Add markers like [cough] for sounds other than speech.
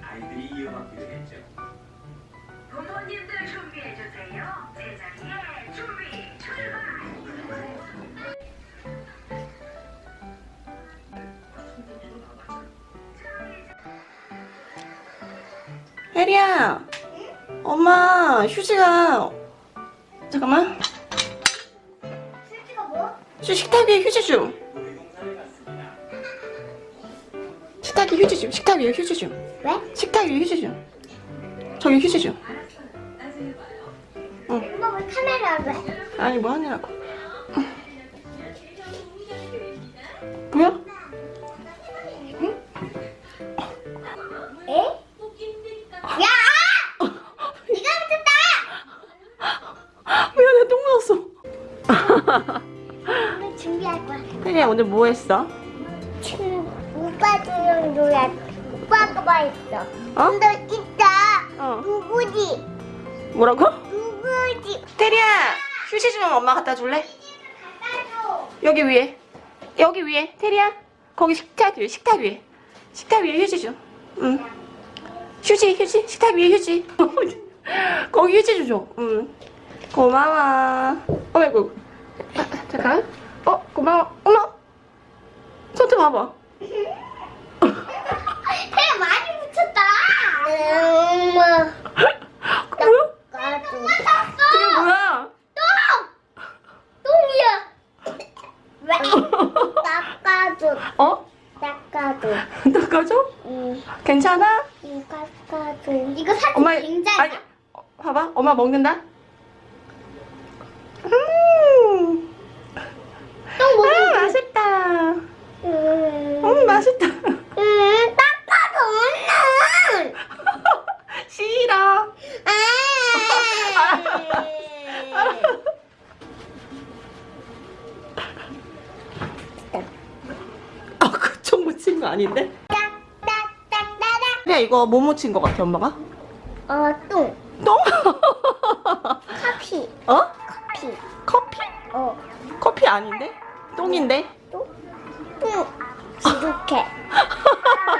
받기로 했죠. 부모님들 준비해주세요. 제자리에 준비 출발. 혜리야 엄마 휴지가 잠깐만 휴지가 뭐? 휴 식탁 위에 휴지 좀 위에 휴지 좀 식탁 위에 휴지 좀 왜? 식탁 위에 휴지 좀 저기 휴지 좀 엄마 왜 카메라를 왜? 아니 뭐 하느라고 뭐야? 에? 야! 네가 붙였다! 미안해 똥 묻었어 오늘 준비할 거야. 혜리야 오늘 뭐 했어? 오빠들이랑 놀아. 오빠가 뭐 했어? 어? 근데 있다. 어 누구지? 뭐라고? 누구지? 혜리야 휴지 좀 엄마 갖다 줄래? 여기 위에 여기 위에 테리야 거기 식탁 위에 식탁 위에 식탁 위에 휴지 좀 응. 휴지 휴지 식탁 위에 휴지 [laughs] 거기 휴지 좀 줘. 응. 고마워 어이구 아, 잠깐 어 고마워 어머 손좀 봐봐 그래 많이 붙였다. 엄마. 그게 뭐야? 까줘. 그게 뭐야 똥! 똥이야. 왜? 닦아줘. 어? 닦아줘. 닦아줘? 응. 괜찮아? 응, 닦아줘. 이거 사진 엄마 굉장히. 아니 어, 봐봐 엄마 먹는다 음, 똥아 먹는 맛있다 음. 음 맛있다 아, 그쪽 묻힌 거 아닌데? 그래, 이거 뭐 묻힌 거 같아, 엄마가? 어, 똥. 똥? 커피. 어? 커피. 커피? 어. 커피 아닌데? 똥인데? 똥? 똥. 이렇게. [laughs]